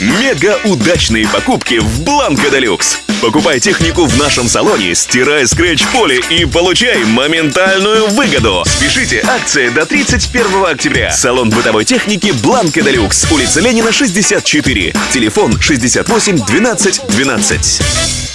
Мега удачные покупки в Бланко Делюкс. Покупай технику в нашем салоне, стирай скретч-поле и получай моментальную выгоду. Спешите, акция до 31 октября. Салон бытовой техники Бланко Делюкс. Улица Ленина, 64. Телефон 68 12 12.